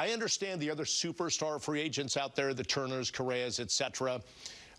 I understand the other superstar free agents out there, the Turners, Correas, etc.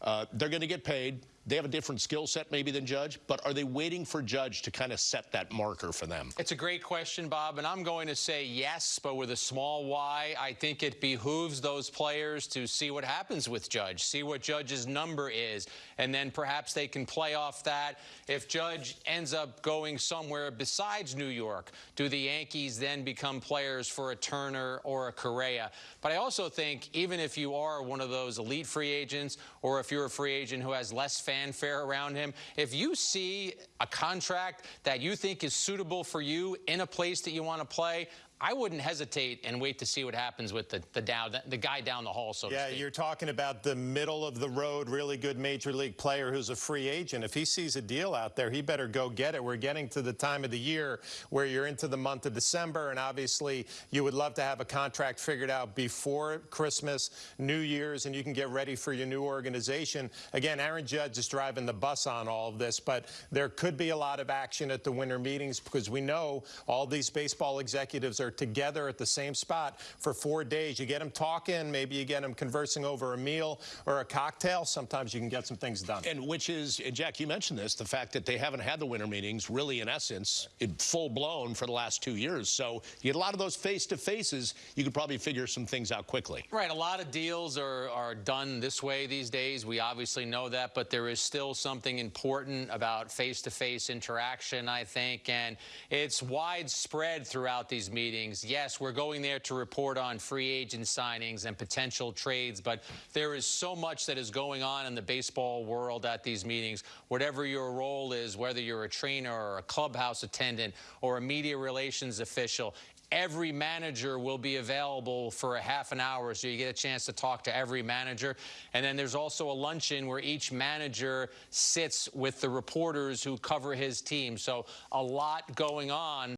Uh, they're going to get paid. They have a different skill set maybe than Judge, but are they waiting for Judge to kind of set that marker for them? It's a great question, Bob, and I'm going to say yes, but with a small y. I think it behooves those players to see what happens with Judge, see what Judge's number is, and then perhaps they can play off that. If Judge ends up going somewhere besides New York, do the Yankees then become players for a Turner or a Correa? But I also think even if you are one of those elite free agents or if you're a free agent who has less fanfare around him. If you see a contract that you think is suitable for you in a place that you want to play, I wouldn't hesitate and wait to see what happens with the the down the guy down the hall. So yeah, you're talking about the middle of the road, really good major league player who's a free agent. If he sees a deal out there, he better go get it. We're getting to the time of the year where you're into the month of December, and obviously you would love to have a contract figured out before Christmas, New Year's, and you can get ready for your new organization. Again, Aaron Judge is driving the bus on all of this, but there could be a lot of action at the winter meetings because we know all these baseball executives are together at the same spot for four days. You get them talking, maybe you get them conversing over a meal or a cocktail. Sometimes you can get some things done. And which is, and Jack, you mentioned this, the fact that they haven't had the winter meetings really in essence in full blown for the last two years. So you get a lot of those face to faces. You could probably figure some things out quickly. Right. A lot of deals are, are done this way these days. We obviously know that, but there is still something important about face to face interaction, I think. And it's widespread throughout these meetings meetings. Yes, we're going there to report on free agent signings and potential trades, but there is so much that is going on in the baseball world at these meetings. Whatever your role is, whether you're a trainer or a clubhouse attendant or a media relations official, every manager will be available for a half an hour so you get a chance to talk to every manager and then there's also a luncheon where each manager sits with the reporters who cover his team so a lot going on